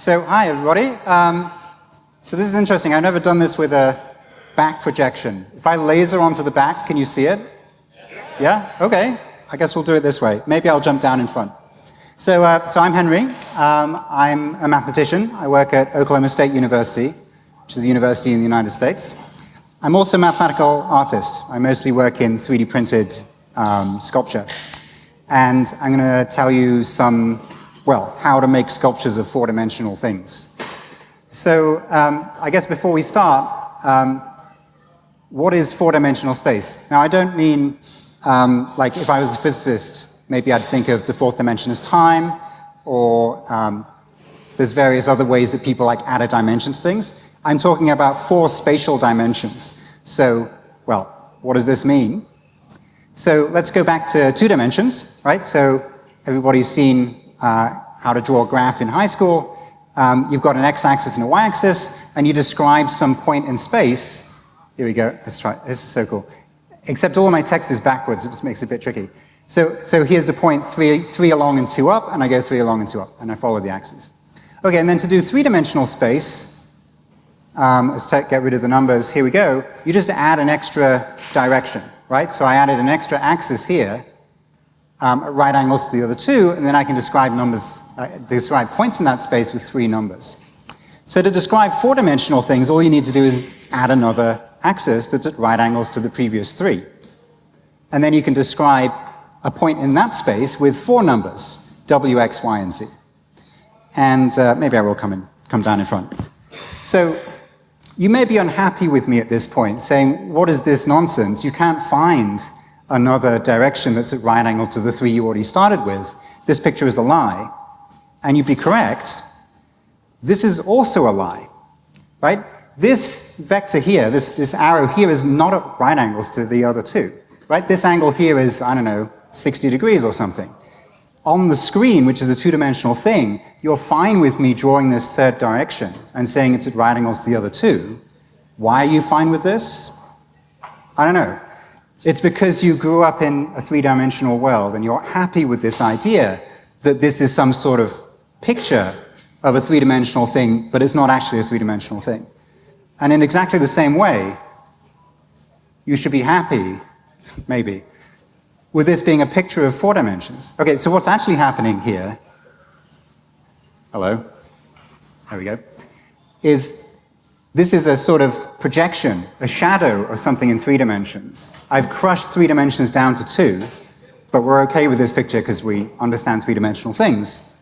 So, hi everybody. Um, so this is interesting. I've never done this with a back projection. If I laser onto the back, can you see it? Yeah? Okay. I guess we'll do it this way. Maybe I'll jump down in front. So, uh, so I'm Henry. Um, I'm a mathematician. I work at Oklahoma State University, which is a university in the United States. I'm also a mathematical artist. I mostly work in 3D printed um, sculpture. And I'm going to tell you some well, how to make sculptures of four-dimensional things. So um, I guess before we start, um, what is four-dimensional space? Now I don't mean, um, like if I was a physicist, maybe I'd think of the fourth dimension as time, or um, there's various other ways that people like add a dimension to things. I'm talking about four spatial dimensions. So, well, what does this mean? So let's go back to two dimensions, right? So everybody's seen uh, how to draw a graph in high school. Um, you've got an x-axis and a y-axis, and you describe some point in space. Here we go. Let's try. This is so cool. Except all of my text is backwards, which makes it a bit tricky. So, so here's the point, three, three along and two up, and I go three along and two up, and I follow the axes. Okay, and then to do three-dimensional space, um, let's get rid of the numbers, here we go, you just add an extra direction, right? So I added an extra axis here, um, at right angles to the other two, and then I can describe numbers, uh, describe points in that space with three numbers. So to describe four-dimensional things, all you need to do is add another axis that's at right angles to the previous three. And then you can describe a point in that space with four numbers, w, x, y, and z. And uh, maybe I will come, in, come down in front. So you may be unhappy with me at this point, saying, what is this nonsense? You can't find another direction that's at right angles to the three you already started with, this picture is a lie. And you'd be correct, this is also a lie, right? This vector here, this, this arrow here is not at right angles to the other two, right? This angle here is, I don't know, 60 degrees or something. On the screen, which is a two-dimensional thing, you're fine with me drawing this third direction and saying it's at right angles to the other two. Why are you fine with this? I don't know. It's because you grew up in a three-dimensional world and you're happy with this idea that this is some sort of picture of a three-dimensional thing, but it's not actually a three-dimensional thing. And in exactly the same way, you should be happy, maybe, with this being a picture of four dimensions. Okay, so what's actually happening here, hello, there we go, is this is a sort of projection, a shadow of something in three dimensions. I've crushed three dimensions down to two, but we're okay with this picture because we understand three-dimensional things.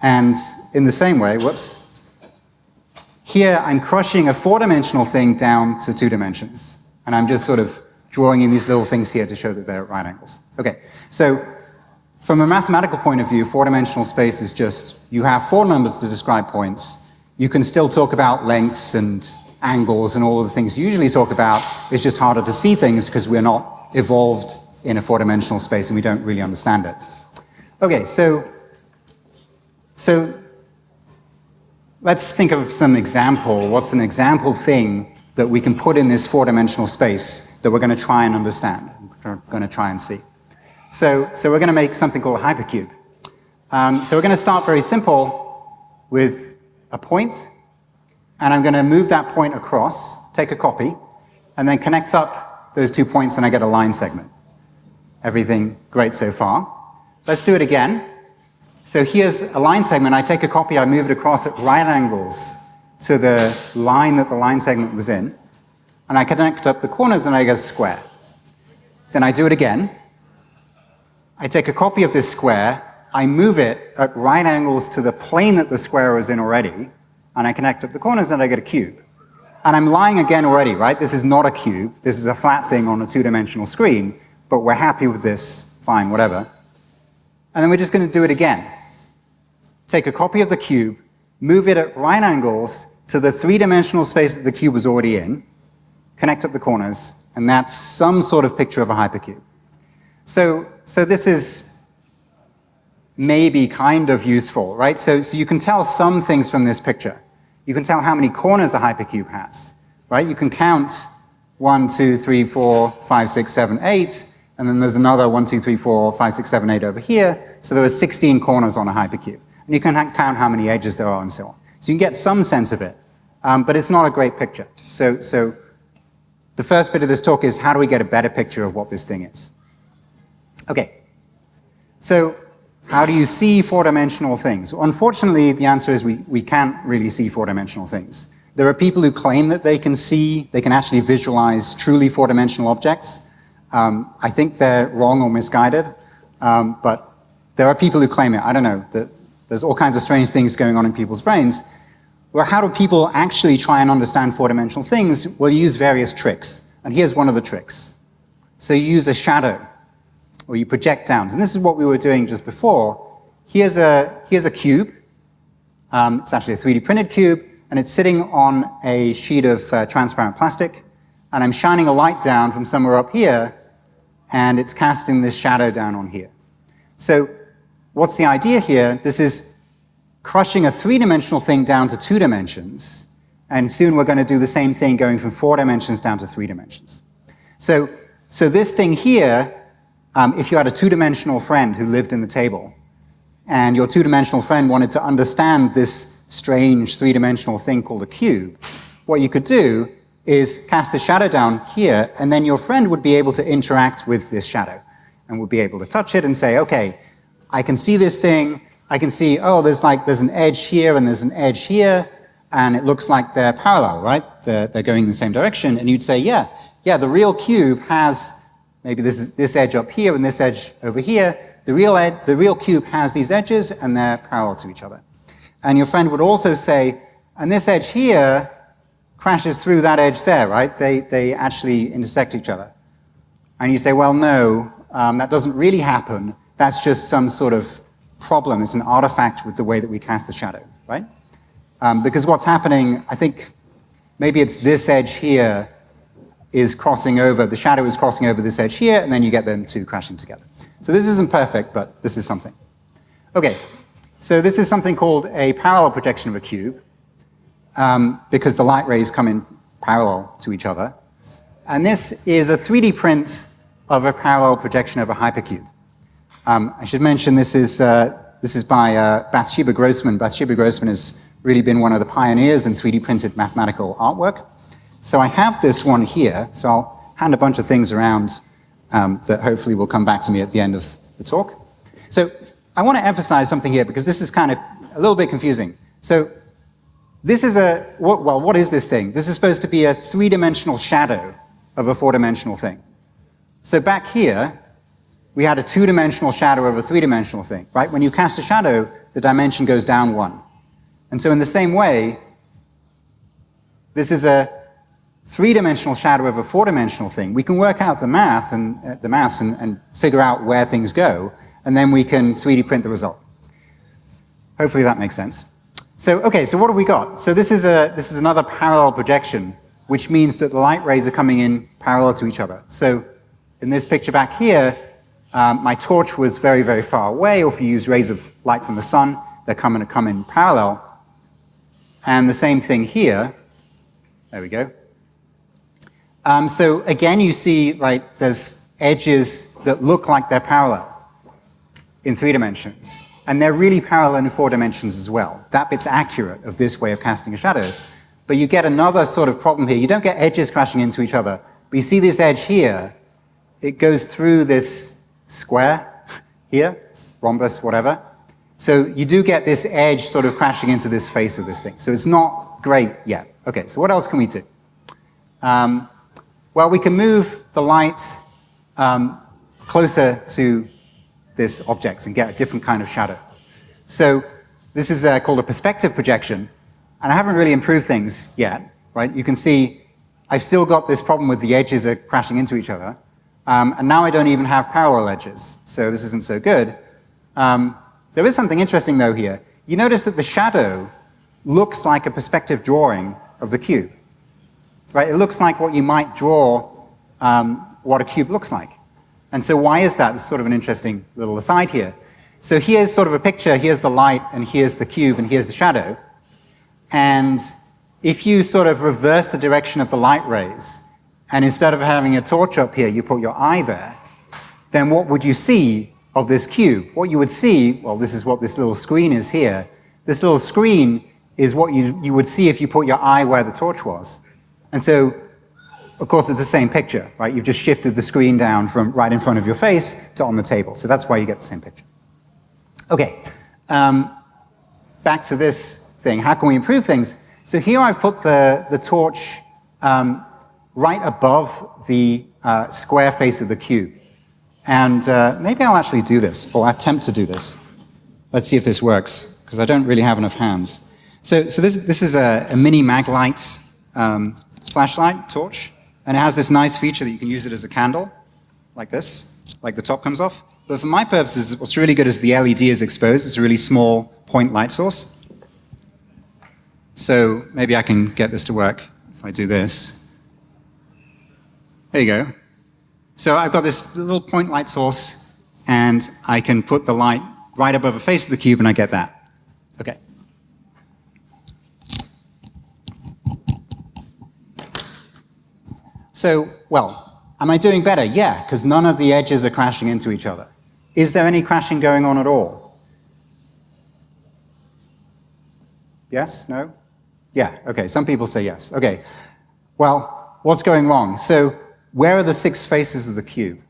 And in the same way, whoops, here I'm crushing a four-dimensional thing down to two dimensions. And I'm just sort of drawing in these little things here to show that they're at right angles. Okay, so from a mathematical point of view, four-dimensional space is just, you have four numbers to describe points, you can still talk about lengths and angles and all of the things you usually talk about. It's just harder to see things because we're not evolved in a four-dimensional space and we don't really understand it. Okay, so, so let's think of some example. What's an example thing that we can put in this four-dimensional space that we're going to try and understand, we're going to try and see. So, so we're going to make something called a hypercube. Um, so we're going to start very simple with a point, and I'm going to move that point across, take a copy, and then connect up those two points and I get a line segment. Everything great so far. Let's do it again. So here's a line segment. I take a copy, I move it across at right angles to the line that the line segment was in, and I connect up the corners and I get a square. Then I do it again. I take a copy of this square, I move it at right angles to the plane that the square was in already, and I connect up the corners and I get a cube. And I'm lying again already, right? This is not a cube. This is a flat thing on a two-dimensional screen, but we're happy with this, fine, whatever. And then we're just going to do it again. Take a copy of the cube, move it at right angles to the three-dimensional space that the cube was already in, connect up the corners, and that's some sort of picture of a hypercube. So, so this is may be kind of useful, right? So, so you can tell some things from this picture. You can tell how many corners a hypercube has, right? You can count one, two, three, four, five, six, seven, eight, and then there's another one, two, three, four, five, six, seven, eight over here. So there are 16 corners on a hypercube. And you can count how many edges there are and so on. So you can get some sense of it, um, but it's not a great picture. So, so the first bit of this talk is how do we get a better picture of what this thing is? Okay, so how do you see four-dimensional things? Unfortunately, the answer is we, we can't really see four-dimensional things. There are people who claim that they can see, they can actually visualize truly four-dimensional objects. Um, I think they're wrong or misguided, um, but there are people who claim it. I don't know. that there's all kinds of strange things going on in people's brains. Well, how do people actually try and understand four-dimensional things? Well, you use various tricks. And here's one of the tricks. So you use a shadow, or you project down. And this is what we were doing just before. Here's a, here's a cube. Um, it's actually a 3D printed cube, and it's sitting on a sheet of uh, transparent plastic. And I'm shining a light down from somewhere up here, and it's casting this shadow down on here. So what's the idea here? This is crushing a three-dimensional thing down to two dimensions, and soon we're going to do the same thing going from four dimensions down to three dimensions. So, so this thing here, um, if you had a two-dimensional friend who lived in the table, and your two-dimensional friend wanted to understand this strange three-dimensional thing called a cube, what you could do is cast a shadow down here, and then your friend would be able to interact with this shadow, and would be able to touch it and say, okay, I can see this thing, I can see, oh, there's like, there's an edge here and there's an edge here, and it looks like they're parallel, right? They're, they're going in the same direction, and you'd say, yeah, yeah, the real cube has, maybe this is this edge up here and this edge over here, the real, ed the real cube has these edges and they're parallel to each other. And your friend would also say, and this edge here crashes through that edge there, right? They, they actually intersect each other. And you say, well, no, um, that doesn't really happen. That's just some sort of problem, it's an artifact with the way that we cast the shadow, right? Um, because what's happening, I think maybe it's this edge here is crossing over, the shadow is crossing over this edge here, and then you get them two crashing together. So this isn't perfect, but this is something. Okay, so this is something called a parallel projection of a cube, um, because the light rays come in parallel to each other. And this is a 3D print of a parallel projection of a hypercube. Um, I should mention this is, uh, this is by uh, Bathsheba Grossman. Bathsheba Grossman has really been one of the pioneers in 3D printed mathematical artwork. So I have this one here, so I'll hand a bunch of things around um, that hopefully will come back to me at the end of the talk. So I want to emphasize something here because this is kind of a little bit confusing. So this is a, well, what is this thing? This is supposed to be a three-dimensional shadow of a four-dimensional thing. So back here, we had a two-dimensional shadow of a three-dimensional thing, right? When you cast a shadow, the dimension goes down one. And so in the same way, this is a three-dimensional shadow of a four-dimensional thing. We can work out the math and uh, the maths and, and figure out where things go, and then we can 3D print the result. Hopefully that makes sense. So, okay, so what have we got? So this is, a, this is another parallel projection, which means that the light rays are coming in parallel to each other. So in this picture back here, um, my torch was very, very far away, or if you use rays of light from the sun, they're coming to come in parallel. And the same thing here. There we go. Um, so again, you see, right, there's edges that look like they're parallel in three dimensions. And they're really parallel in four dimensions as well. That bit's accurate of this way of casting a shadow. But you get another sort of problem here. You don't get edges crashing into each other. But you see this edge here, it goes through this square here, rhombus, whatever. So you do get this edge sort of crashing into this face of this thing. So it's not great yet. Okay, so what else can we do? Um, well, we can move the light um, closer to this object and get a different kind of shadow. So this is uh, called a perspective projection, and I haven't really improved things yet, right? You can see I've still got this problem with the edges are crashing into each other, um, and now I don't even have parallel edges, so this isn't so good. Um, there is something interesting though here. You notice that the shadow looks like a perspective drawing of the cube. Right? It looks like what you might draw um, what a cube looks like. And so why is that? It's sort of an interesting little aside here. So here's sort of a picture, here's the light, and here's the cube, and here's the shadow. And if you sort of reverse the direction of the light rays, and instead of having a torch up here, you put your eye there, then what would you see of this cube. What you would see, well, this is what this little screen is here. This little screen is what you, you would see if you put your eye where the torch was. And so, of course, it's the same picture, right? You've just shifted the screen down from right in front of your face to on the table. So that's why you get the same picture. Okay, um, back to this thing. How can we improve things? So here I've put the, the torch um, right above the uh, square face of the cube. And uh, maybe I'll actually do this, or attempt to do this. Let's see if this works, because I don't really have enough hands. So, so this, this is a, a mini Maglite um, flashlight torch, and it has this nice feature that you can use it as a candle, like this, like the top comes off. But for my purposes, what's really good is the LED is exposed. It's a really small point light source. So maybe I can get this to work if I do this. There you go. So I've got this little point light source, and I can put the light right above the face of the cube, and I get that. Okay. So, well, am I doing better? Yeah, because none of the edges are crashing into each other. Is there any crashing going on at all? Yes? No? Yeah, okay, some people say yes. Okay, well, what's going wrong? So where are the six faces of the cube?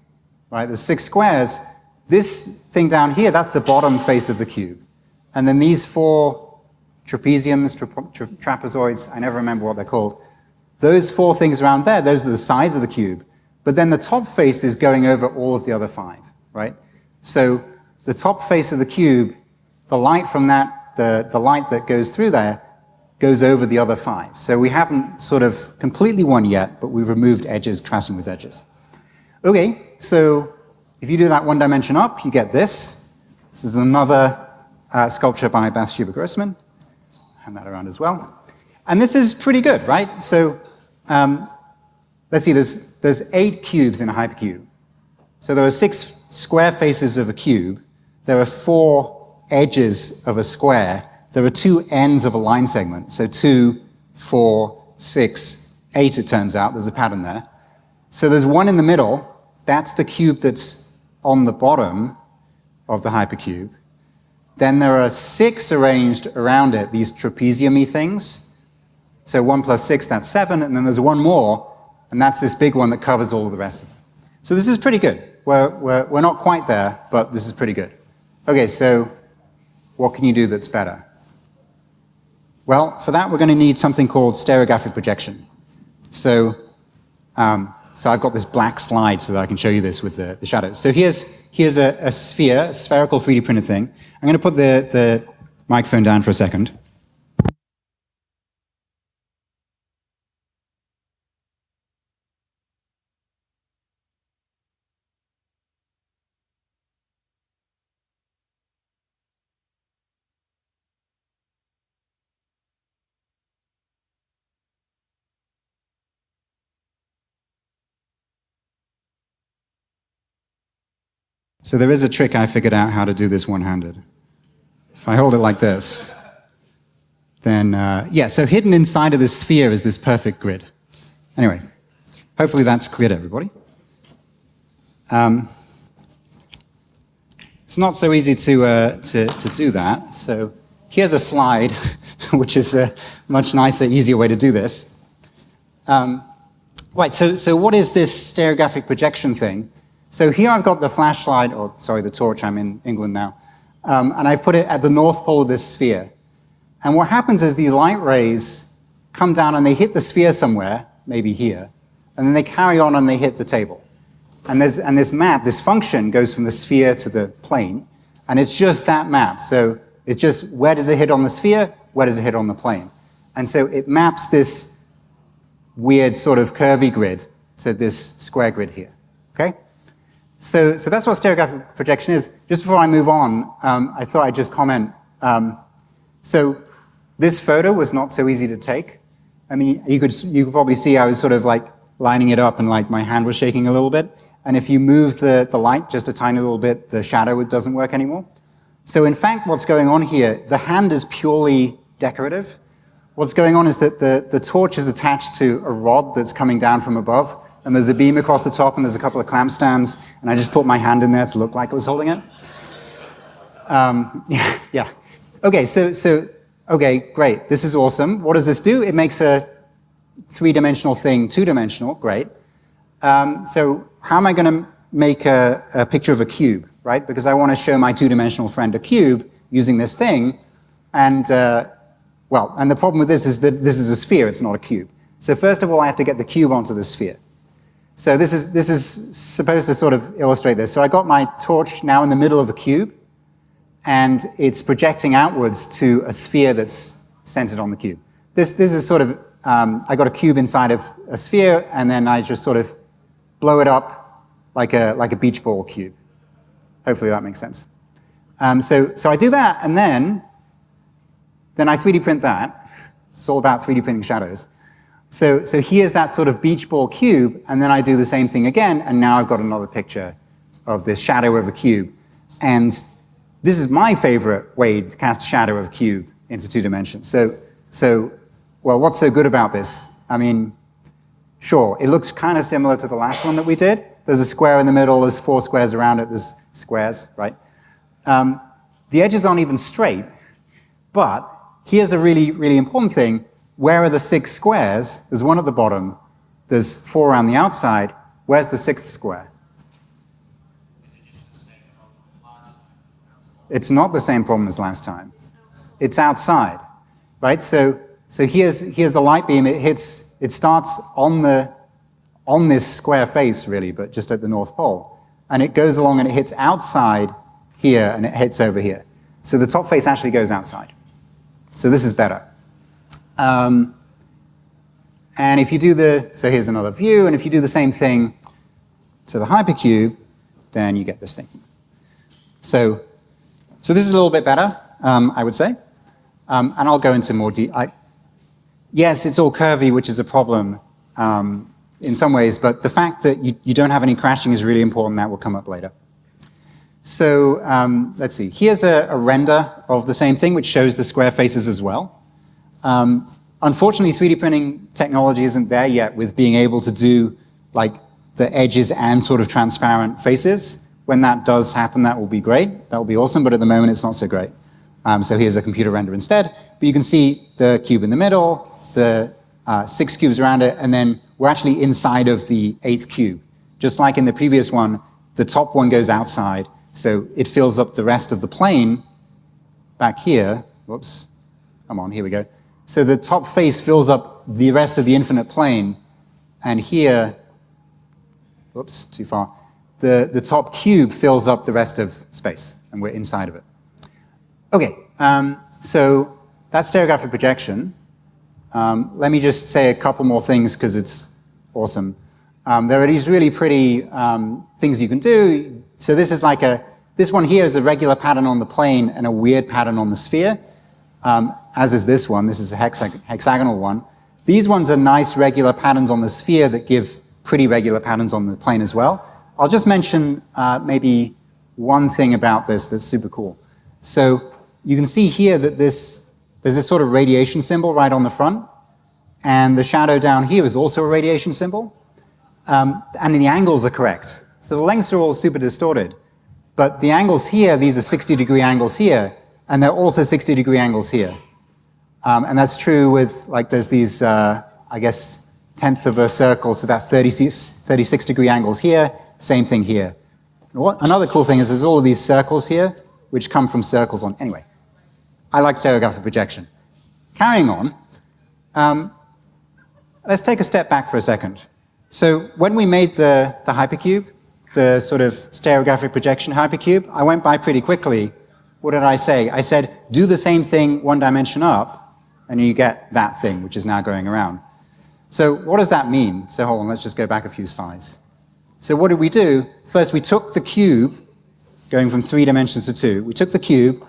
Right, the six squares. This thing down here, that's the bottom face of the cube. And then these four trapeziums, tra tra trapezoids, I never remember what they're called. Those four things around there, those are the sides of the cube. But then the top face is going over all of the other five, right? So the top face of the cube, the light from that, the, the light that goes through there, goes over the other five. So we haven't sort of completely won yet, but we've removed edges crashing with edges. Okay, so if you do that one dimension up, you get this. This is another uh, sculpture by Bathsheba Grossman. Hand that around as well. And this is pretty good, right? So um, let's see, there's, there's eight cubes in a hypercube. So there are six square faces of a cube. There are four edges of a square there are two ends of a line segment. So two, four, six, eight, it turns out. There's a pattern there. So there's one in the middle. That's the cube that's on the bottom of the hypercube. Then there are six arranged around it, these trapezium things. So one plus six, that's seven. And then there's one more, and that's this big one that covers all the rest of them. So this is pretty good. We're, we're, we're not quite there, but this is pretty good. Okay, so what can you do that's better? Well, for that, we're going to need something called stereographic projection. So, um, so I've got this black slide so that I can show you this with the, the shadows. So here's, here's a, a, sphere, a spherical 3D printed thing. I'm going to put the, the microphone down for a second. So there is a trick I figured out how to do this one-handed. If I hold it like this, then, uh, yeah, so hidden inside of this sphere is this perfect grid. Anyway, hopefully that's clear to everybody. Um, it's not so easy to, uh, to, to do that. So here's a slide, which is a much nicer, easier way to do this. Um, right, so, so what is this stereographic projection thing? So here I've got the flashlight, or sorry, the torch, I'm in England now, um, and I've put it at the north pole of this sphere. And what happens is these light rays come down and they hit the sphere somewhere, maybe here, and then they carry on and they hit the table. And, and this map, this function goes from the sphere to the plane, and it's just that map. So it's just where does it hit on the sphere, where does it hit on the plane. And so it maps this weird sort of curvy grid to this square grid here, okay? So, so that's what stereographic projection is. Just before I move on, um, I thought I'd just comment. Um, so this photo was not so easy to take. I mean, you could, you could probably see I was sort of like lining it up and like my hand was shaking a little bit. And if you move the, the light just a tiny little bit, the shadow doesn't work anymore. So in fact, what's going on here, the hand is purely decorative. What's going on is that the, the torch is attached to a rod that's coming down from above, and there's a beam across the top, and there's a couple of clamp stands, and I just put my hand in there to look like I was holding it. Um, yeah, yeah. Okay, so, so, okay, great. This is awesome. What does this do? It makes a three-dimensional thing two-dimensional. Great. Um, so how am I going to make a, a, picture of a cube, right? Because I want to show my two-dimensional friend a cube using this thing. And, uh, well, and the problem with this is that this is a sphere, it's not a cube. So first of all, I have to get the cube onto the sphere. So this is, this is supposed to sort of illustrate this. So I got my torch now in the middle of a cube, and it's projecting outwards to a sphere that's centered on the cube. This, this is sort of, um, I got a cube inside of a sphere, and then I just sort of blow it up like a, like a beach ball cube. Hopefully that makes sense. Um, so, so I do that, and then, then I 3D print that. It's all about 3D printing shadows. So, so here's that sort of beach ball cube, and then I do the same thing again, and now I've got another picture of this shadow of a cube. And this is my favorite way to cast a shadow of a cube into two dimensions. So, so, well, what's so good about this? I mean, sure, it looks kind of similar to the last one that we did. There's a square in the middle, there's four squares around it, there's squares, right? Um, the edges aren't even straight, but here's a really, really important thing. Where are the six squares? There's one at the bottom. There's four around the outside. Where's the sixth square? It's not the same problem as last time. It's outside, right? So, so here's, here's a light beam. It hits, it starts on the, on this square face really, but just at the North Pole. And it goes along and it hits outside here and it hits over here. So the top face actually goes outside. So this is better. Um, and if you do the, so here's another view, and if you do the same thing to the hypercube, then you get this thing. So, so this is a little bit better, um, I would say. Um, and I'll go into more detail. Yes, it's all curvy, which is a problem um, in some ways, but the fact that you, you don't have any crashing is really important. That will come up later. So um, let's see. Here's a, a, render of the same thing, which shows the square faces as well. Um, unfortunately, 3D printing technology isn't there yet with being able to do like the edges and sort of transparent faces. When that does happen, that will be great. That will be awesome, but at the moment, it's not so great. Um, so here's a computer render instead. But you can see the cube in the middle, the uh, six cubes around it, and then we're actually inside of the eighth cube. Just like in the previous one, the top one goes outside, so it fills up the rest of the plane back here. Whoops, come on, here we go. So the top face fills up the rest of the infinite plane, and here, whoops, too far, the, the top cube fills up the rest of space, and we're inside of it. Okay, um, so that's stereographic projection. Um, let me just say a couple more things because it's awesome. Um, there are these really pretty um, things you can do. So this is like a, this one here is a regular pattern on the plane and a weird pattern on the sphere. Um, as is this one. This is a hexag hexagonal one. These ones are nice regular patterns on the sphere that give pretty regular patterns on the plane as well. I'll just mention uh, maybe one thing about this that's super cool. So you can see here that this, there's this sort of radiation symbol right on the front, and the shadow down here is also a radiation symbol, um, and the angles are correct. So the lengths are all super distorted, but the angles here, these are 60 degree angles here, and they're also 60 degree angles here. Um, and that's true with, like, there's these, uh, I guess, tenth of a circle, so that's 36, 36 degree angles here, same thing here. What, another cool thing is there's all of these circles here, which come from circles on, anyway. I like stereographic projection. Carrying on, um, let's take a step back for a second. So when we made the, the hypercube, the sort of stereographic projection hypercube, I went by pretty quickly. What did I say? I said, do the same thing one dimension up, and you get that thing, which is now going around. So what does that mean? So hold on, let's just go back a few slides. So what did we do? First, we took the cube, going from three dimensions to two. We took the cube,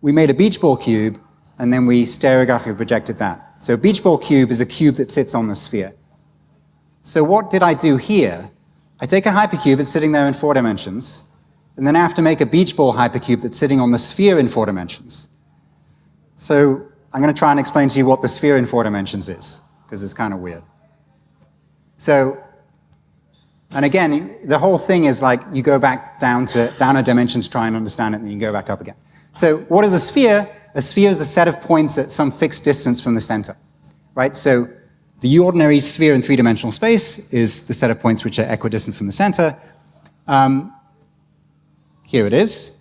we made a beach ball cube, and then we stereographically projected that. So a beach ball cube is a cube that sits on the sphere. So what did I do here? I take a hypercube, it's sitting there in four dimensions, and then I have to make a beach ball hypercube that's sitting on the sphere in four dimensions. So I'm going to try and explain to you what the sphere in four dimensions is, because it's kind of weird. So And again, the whole thing is like you go back down to down a dimension to try and understand it, and then you go back up again. So what is a sphere? A sphere is the set of points at some fixed distance from the center, right? So the ordinary sphere in three-dimensional space is the set of points which are equidistant from the center. Um, here it is.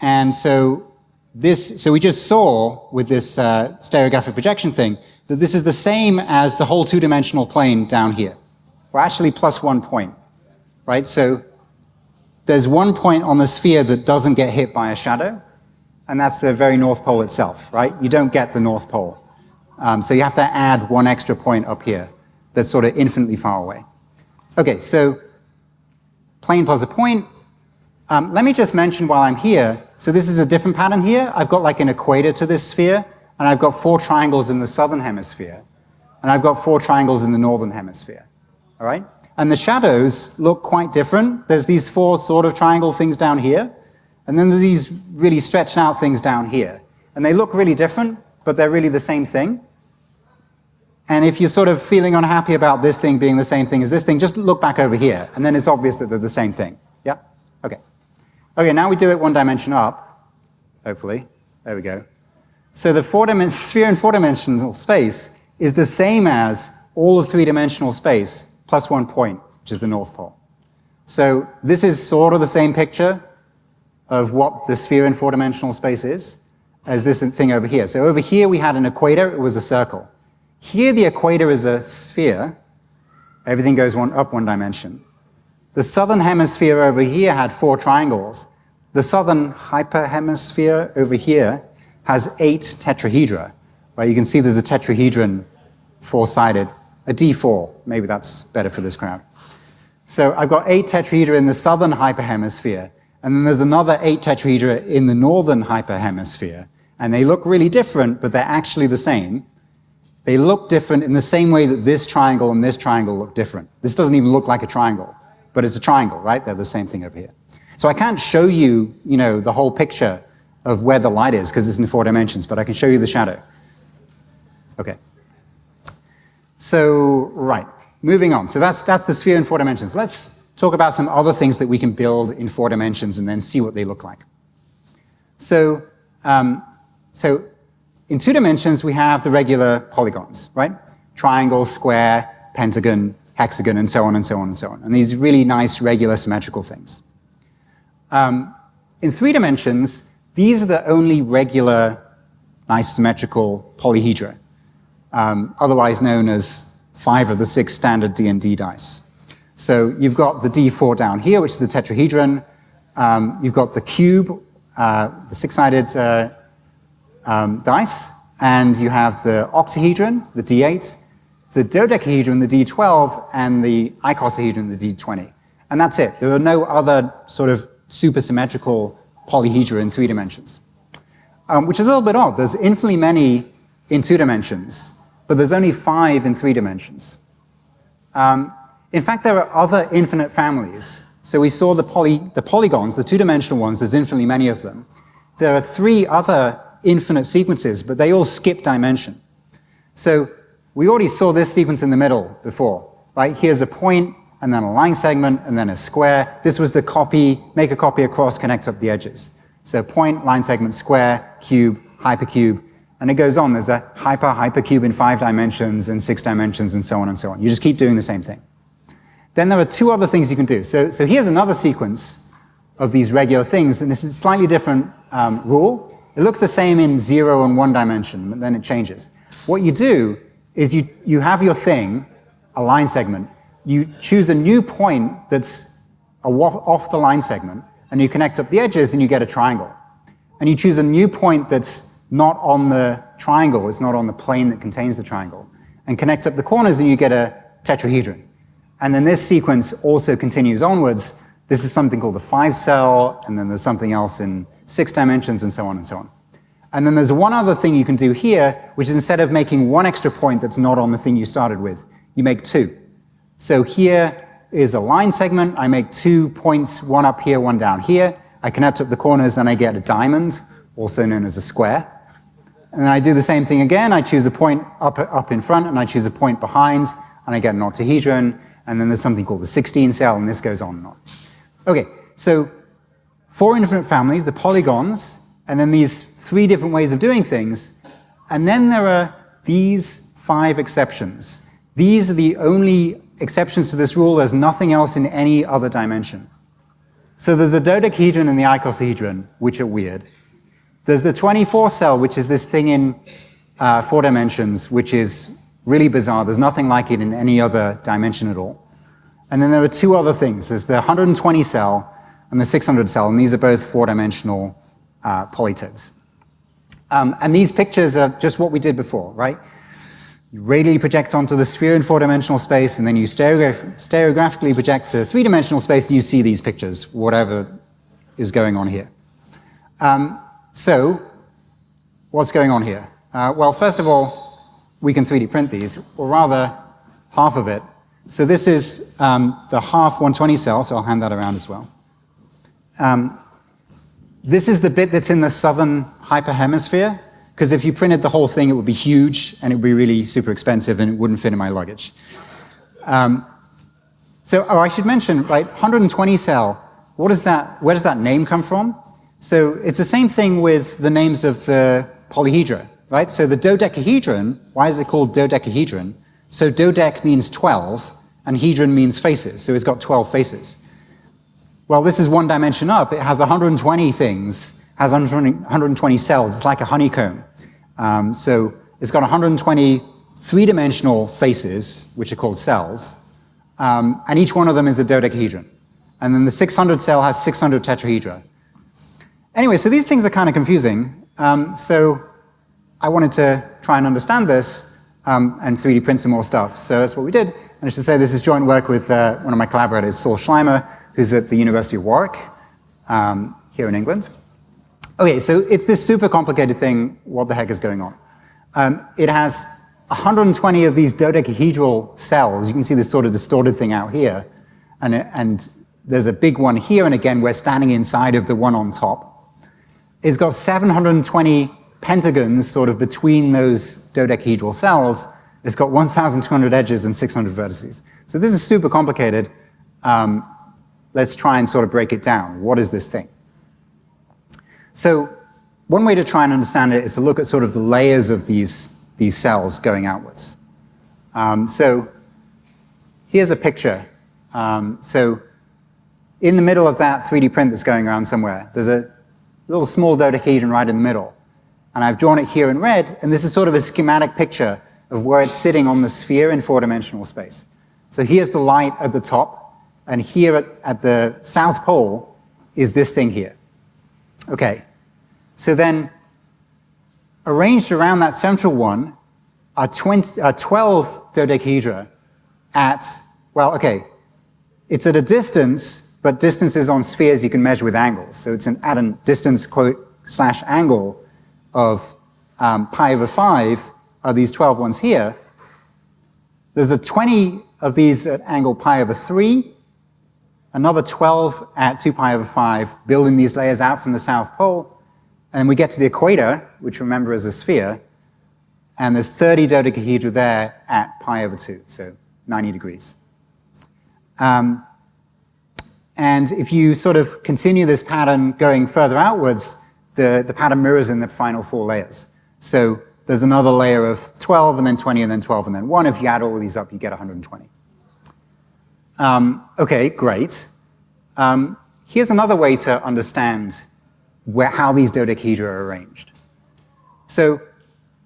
And so this, so we just saw with this uh, stereographic projection thing that this is the same as the whole two-dimensional plane down here. Or actually plus one point, right? So there's one point on the sphere that doesn't get hit by a shadow, and that's the very North Pole itself, right? You don't get the North Pole. Um, so you have to add one extra point up here that's sort of infinitely far away. Okay, so plane plus a point. Um, let me just mention while I'm here, so this is a different pattern here. I've got like an equator to this sphere, and I've got four triangles in the southern hemisphere, and I've got four triangles in the northern hemisphere, all right? And the shadows look quite different. There's these four sort of triangle things down here, and then there's these really stretched out things down here. And they look really different, but they're really the same thing. And if you're sort of feeling unhappy about this thing being the same thing as this thing, just look back over here, and then it's obvious that they're the same thing. Yeah? Okay. Okay, now we do it one dimension up, hopefully. There we go. So the four sphere in four-dimensional space is the same as all of three-dimensional space plus one point, which is the North Pole. So this is sort of the same picture of what the sphere in four-dimensional space is as this thing over here. So over here we had an equator, it was a circle. Here the equator is a sphere. Everything goes one, up one dimension. The southern hemisphere over here had four triangles. The southern hyperhemisphere over here has eight tetrahedra. Right? You can see there's a tetrahedron four-sided, a D4. Maybe that's better for this crowd. So I've got eight tetrahedra in the southern hyperhemisphere, and then there's another eight tetrahedra in the northern hyperhemisphere. And they look really different, but they're actually the same. They look different in the same way that this triangle and this triangle look different. This doesn't even look like a triangle, but it's a triangle, right? They're the same thing over here. So I can't show you, you know, the whole picture of where the light is because it's in four dimensions, but I can show you the shadow. Okay. So, right, moving on. So that's, that's the sphere in four dimensions. Let's talk about some other things that we can build in four dimensions and then see what they look like. So, um, so in two dimensions, we have the regular polygons, right? Triangle, square, pentagon, hexagon, and so on and so on and so on. And these really nice, regular, symmetrical things. Um, in three dimensions, these are the only regular, nice, symmetrical polyhedra, um, otherwise known as five of the six standard D&D dice. So you've got the D4 down here, which is the tetrahedron. Um, you've got the cube, uh, the six-sided uh, um, dice, and you have the octahedron, the D8, the dodecahedron, the D12, and the icosahedron, the D20. And that's it. There are no other sort of supersymmetrical polyhedra in three dimensions, um, which is a little bit odd. There's infinitely many in two dimensions, but there's only five in three dimensions. Um, in fact, there are other infinite families. So we saw the, poly, the polygons, the two-dimensional ones, there's infinitely many of them. There are three other infinite sequences, but they all skip dimension. So we already saw this sequence in the middle before, right? Here's a point, and then a line segment, and then a square. This was the copy, make a copy across, connect up the edges. So point, line segment, square, cube, hypercube, and it goes on. There's a hyper, hypercube in five dimensions and six dimensions and so on and so on. You just keep doing the same thing. Then there are two other things you can do. So, so here's another sequence of these regular things, and this is a slightly different um, rule. It looks the same in zero and one dimension, but then it changes. What you do is you, you have your thing, a line segment, you choose a new point that's off the line segment, and you connect up the edges and you get a triangle. And you choose a new point that's not on the triangle, it's not on the plane that contains the triangle, and connect up the corners and you get a tetrahedron. And then this sequence also continues onwards. This is something called the five cell, and then there's something else in six dimensions, and so on and so on. And then there's one other thing you can do here, which is instead of making one extra point that's not on the thing you started with, you make two. So here is a line segment. I make two points, one up here, one down here. I connect up the corners and I get a diamond, also known as a square. And then I do the same thing again. I choose a point up, up in front and I choose a point behind and I get an octahedron. and then there's something called the 16 cell, and this goes on and on. Okay, so four infinite families, the polygons, and then these three different ways of doing things, and then there are these five exceptions. These are the only exceptions to this rule. There's nothing else in any other dimension. So there's the dodecahedron and the icosahedron, which are weird. There's the 24 cell, which is this thing in uh, four dimensions, which is really bizarre. There's nothing like it in any other dimension at all. And then there are two other things. There's the 120 cell and the 600 cell, and these are both four-dimensional uh, polytopes. Um, and these pictures are just what we did before, right? You radially project onto the sphere in four-dimensional space, and then you stereograph stereographically project to three-dimensional space, and you see these pictures, whatever is going on here. Um, so, what's going on here? Uh, well, first of all, we can 3D print these, or rather, half of it. So this is um, the half 120 cell, so I'll hand that around as well. Um, this is the bit that's in the southern hyperhemisphere, because if you printed the whole thing, it would be huge, and it would be really super expensive, and it wouldn't fit in my luggage. Um, so, oh, I should mention, right, 120 cell, what is that, where does that name come from? So it's the same thing with the names of the polyhedra, right? So the dodecahedron, why is it called dodecahedron? So dodec means 12, and hedron means faces, so it's got 12 faces. Well, this is one dimension up. It has 120 things, has 120 cells. It's like a honeycomb. Um, so it's got 120 three-dimensional faces, which are called cells, um, and each one of them is a dodecahedron. And then the 600 cell has 600 tetrahedra. Anyway, so these things are kind of confusing. Um, so I wanted to try and understand this um, and 3D print some more stuff. So that's what we did. And I should say this is joint work with uh, one of my collaborators, Saul Schleimer, who's at the University of Warwick um, here in England. Okay, so it's this super complicated thing. What the heck is going on? Um, it has 120 of these dodecahedral cells. You can see this sort of distorted thing out here. And, and there's a big one here, and again, we're standing inside of the one on top. It's got 720 pentagons sort of between those dodecahedral cells. It's got 1,200 edges and 600 vertices. So this is super complicated. Um, let's try and sort of break it down. What is this thing? So one way to try and understand it is to look at sort of the layers of these, these cells going outwards. Um, so here's a picture. Um, so in the middle of that 3D print that's going around somewhere, there's a little small dodecahedron right in the middle. And I've drawn it here in red, and this is sort of a schematic picture of where it's sitting on the sphere in four-dimensional space. So here's the light at the top, and here at, at, the south pole is this thing here. Okay, so then arranged around that central one are, 20, are 12 dodecahedra at, well, okay, it's at a distance but distances on spheres you can measure with angles. So it's an, at a distance quote slash angle of um, pi over 5 are these 12 ones here. There's a 20 of these at angle pi over 3, another 12 at 2 pi over 5, building these layers out from the south pole. And we get to the equator, which remember is a sphere, and there's 30 dodecahedra there at pi over 2, so 90 degrees. Um, and if you sort of continue this pattern going further outwards, the, the pattern mirrors in the final four layers. So there's another layer of 12, and then 20, and then 12, and then 1. If you add all of these up, you get 120. Um, okay, great. Um, here's another way to understand where, how these dodecahedra are arranged. So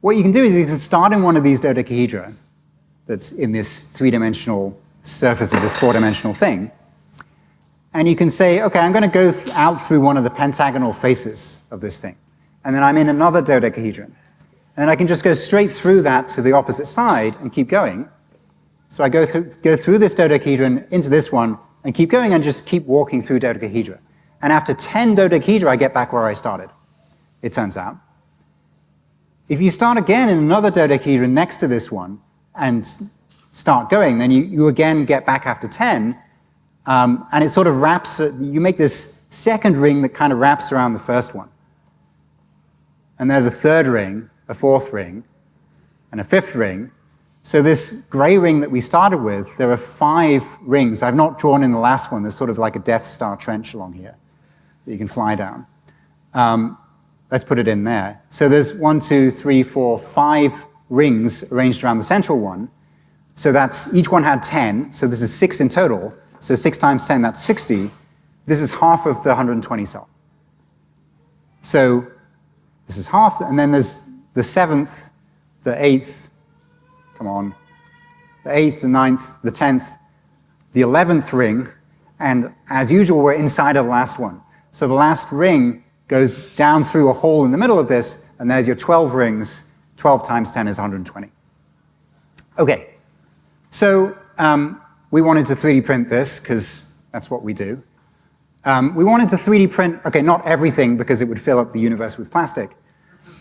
what you can do is you can start in one of these dodecahedra that's in this three-dimensional surface of this four-dimensional thing, and you can say, okay, I'm going to go th out through one of the pentagonal faces of this thing. And then I'm in another dodecahedron. And I can just go straight through that to the opposite side and keep going. So I go through, go through this dodecahedron into this one and keep going and just keep walking through dodecahedra. And after 10 dodecahedra, I get back where I started, it turns out. If you start again in another dodecahedron next to this one and start going, then you, you again get back after 10, um, and it sort of wraps, uh, you make this second ring that kind of wraps around the first one. And there's a third ring, a fourth ring, and a fifth ring. So this gray ring that we started with, there are five rings. I've not drawn in the last one. There's sort of like a Death Star trench along here that you can fly down. Um, let's put it in there. So there's one, two, three, four, five rings arranged around the central one. So that's, each one had 10, so this is six in total. So six times 10, that's 60. This is half of the 120 cell. So this is half, and then there's the seventh, the eighth, come on, the eighth, the ninth, the tenth, the eleventh ring, and as usual, we're inside of the last one. So the last ring goes down through a hole in the middle of this, and there's your 12 rings. 12 times 10 is 120. Okay, so um, we wanted to 3D print this, because that's what we do. Um, we wanted to 3D print, okay, not everything, because it would fill up the universe with plastic,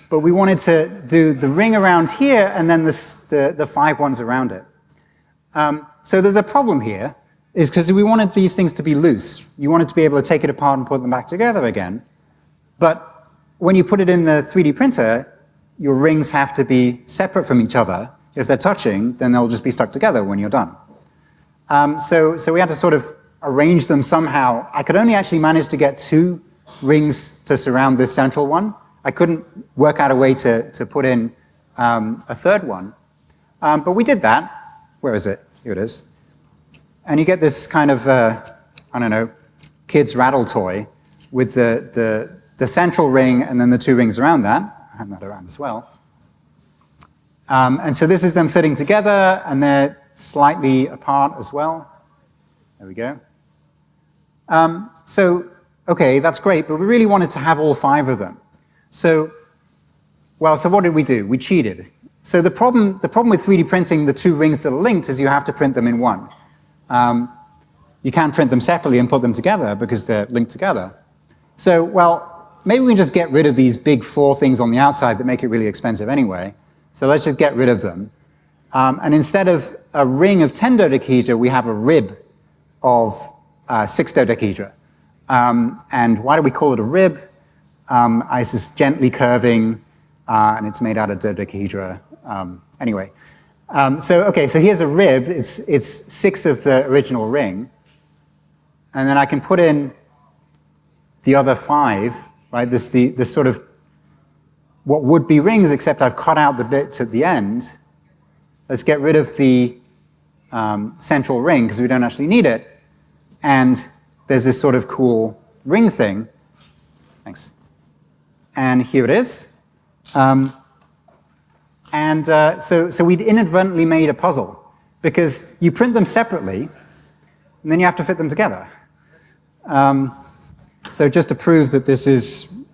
but we wanted to do the ring around here and then this, the, the five ones around it. Um, so there's a problem here, is because we wanted these things to be loose. You wanted to be able to take it apart and put them back together again. But when you put it in the 3D printer, your rings have to be separate from each other. If they're touching, then they'll just be stuck together when you're done. Um, so, so we had to sort of arrange them somehow. I could only actually manage to get two rings to surround this central one. I couldn't work out a way to, to put in um, a third one. Um, but we did that. Where is it? Here it is. And you get this kind of, uh, I don't know, kid's rattle toy with the, the, the central ring and then the two rings around that. I hand that around as well. Um, and so this is them fitting together and they're slightly apart as well. There we go. Um, so, okay, that's great, but we really wanted to have all five of them. So, well, so what did we do? We cheated. So the problem, the problem with 3D printing the two rings that are linked is you have to print them in one. Um, you can't print them separately and put them together because they're linked together. So, well, maybe we can just get rid of these big four things on the outside that make it really expensive anyway. So let's just get rid of them. Um, and instead of a ring of 10 dodecahedra, we have a rib of uh, six dodecahedra. Um, and why do we call it a rib? Um, it's just gently curving, uh, and it's made out of dodecahedra. Um, anyway, um, so okay, so here's a rib. It's, it's six of the original ring. And then I can put in the other five, right? This, the, this sort of what would be rings, except I've cut out the bits at the end. Let's get rid of the um, central ring because we don't actually need it. And there's this sort of cool ring thing. Thanks. And here it is. Um, and uh, so, so we'd inadvertently made a puzzle because you print them separately and then you have to fit them together. Um, so just to prove that this is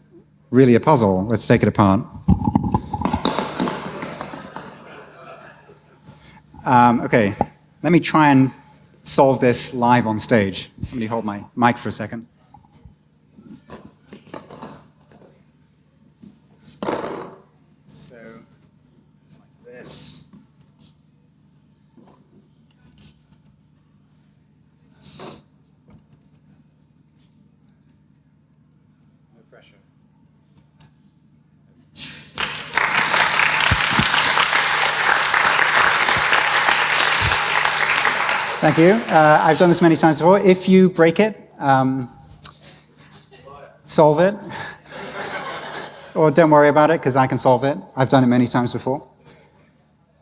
really a puzzle, let's take it apart. Um, okay, let me try and solve this live on stage. Somebody hold my mic for a second. Thank you. Uh, I've done this many times before. If you break it, um, solve it. or don't worry about it, because I can solve it. I've done it many times before.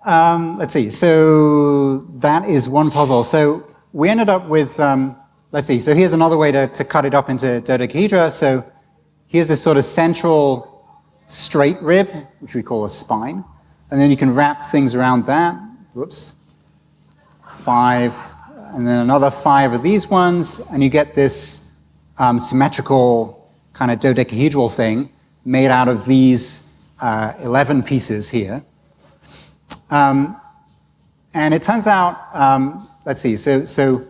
Um, let's see. So that is one puzzle. So we ended up with, um, let's see. So here's another way to, to cut it up into dodecahedra. So here's this sort of central straight rib, which we call a spine. And then you can wrap things around that. Whoops. Five, and then another five of these ones, and you get this um, symmetrical kind of dodecahedral thing made out of these uh, 11 pieces here. Um, and it turns out, um, let's see, so, so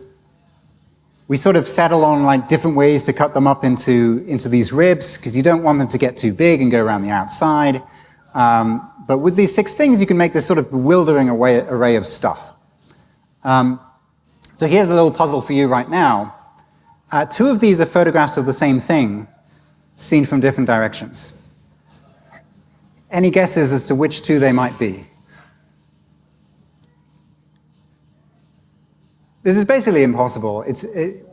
we sort of settle on like different ways to cut them up into, into these ribs because you don't want them to get too big and go around the outside. Um, but with these six things, you can make this sort of bewildering array, array of stuff. Um, so here's a little puzzle for you right now. Uh, two of these are photographs of the same thing, seen from different directions. Any guesses as to which two they might be? This is basically impossible. It's it,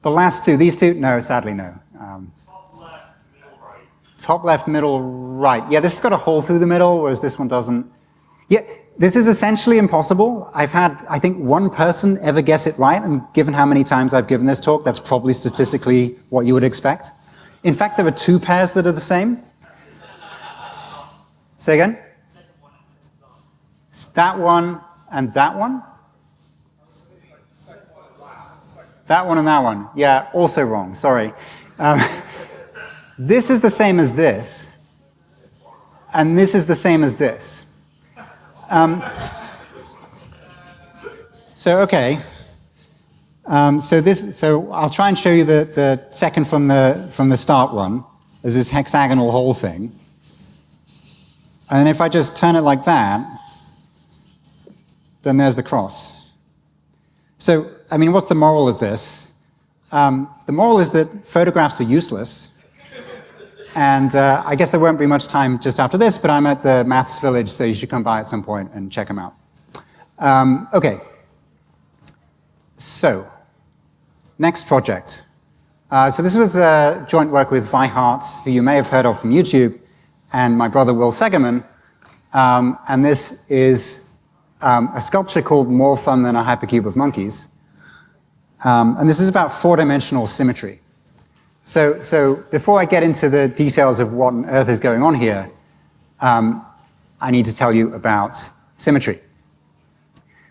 the last two. These two? No, sadly no. Um, top left, middle, right. Yeah, this has got a hole through the middle, whereas this one doesn't. Yeah, this is essentially impossible. I've had, I think, one person ever guess it right, and given how many times I've given this talk, that's probably statistically what you would expect. In fact, there are two pairs that are the same. Say again? That one and that one? That one and that one. Yeah, also wrong, sorry. Um, this is the same as this, and this is the same as this. Um, so, okay. Um, so this, so I'll try and show you the, the second from the, from the start one, as this hexagonal whole thing. And if I just turn it like that, then there's the cross. So, I mean, what's the moral of this? Um, the moral is that photographs are useless. And uh, I guess there won't be much time just after this, but I'm at the Maths Village, so you should come by at some point and check them out. Um, okay. So, next project. Uh, so this was a joint work with Vi Hart, who you may have heard of from YouTube, and my brother Will Segerman. Um, and this is um, a sculpture called More Fun Than a Hypercube of Monkeys. Um, and this is about four-dimensional symmetry. So, so before I get into the details of what on earth is going on here, um, I need to tell you about symmetry.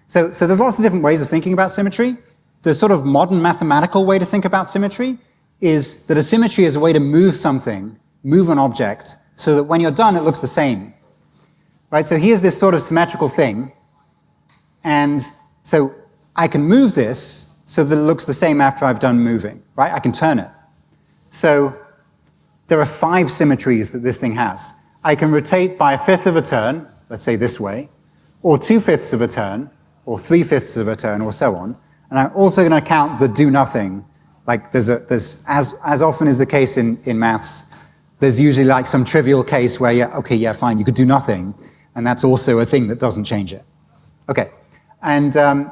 So, so there's lots of different ways of thinking about symmetry. The sort of modern mathematical way to think about symmetry is that a symmetry is a way to move something, move an object, so that when you're done, it looks the same. Right, so here's this sort of symmetrical thing, and so I can move this so that it looks the same after I've done moving, right? I can turn it. So there are five symmetries that this thing has. I can rotate by a fifth of a turn, let's say this way, or two-fifths of a turn, or three-fifths of a turn, or so on. And I'm also going to count the do nothing. Like there's, a, there's as, as often is the case in, in maths, there's usually like some trivial case where, yeah, okay, yeah, fine, you could do nothing. And that's also a thing that doesn't change it. Okay, and, um,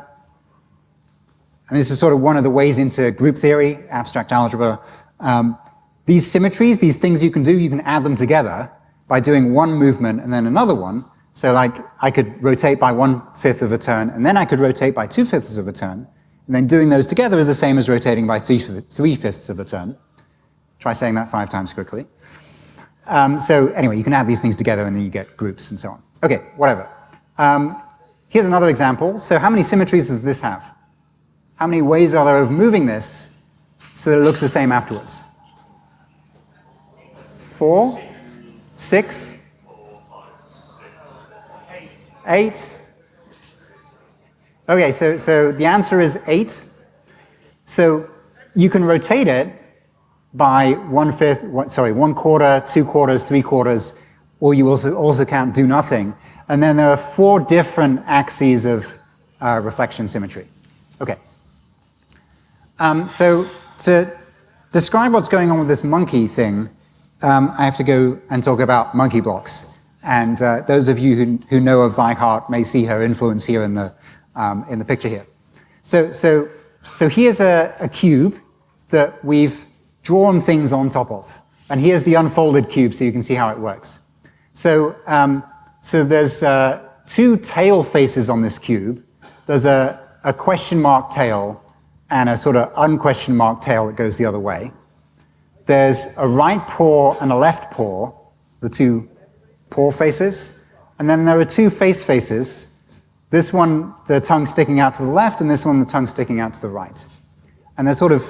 and this is sort of one of the ways into group theory, abstract algebra. Um, these symmetries, these things you can do, you can add them together by doing one movement and then another one. So like I could rotate by one-fifth of a turn, and then I could rotate by two-fifths of a turn, and then doing those together is the same as rotating by three-fifths of a turn. Try saying that five times quickly. Um, so anyway, you can add these things together and then you get groups and so on. Okay, whatever. Um, here's another example. So how many symmetries does this have? How many ways are there of moving this so that it looks the same afterwards? Four, six, eight. Okay, so, so the answer is eight. So you can rotate it by one fifth, one, sorry, one quarter, two quarters, three quarters, or you also, also count do nothing. And then there are four different axes of uh, reflection symmetry. Okay. Um, so to describe what's going on with this monkey thing, um, I have to go and talk about monkey blocks. And uh, those of you who, who know of Vi Hart may see her influence here in the, um, in the picture here. So, so, so here's a, a cube that we've drawn things on top of. And here's the unfolded cube so you can see how it works. So, um, so there's uh, two tail faces on this cube. There's a, a question mark tail and a sort of unquestion mark tail that goes the other way. There's a right paw and a left paw, the two paw faces. And then there are two face faces. This one, the tongue sticking out to the left, and this one, the tongue sticking out to the right. And they're sort of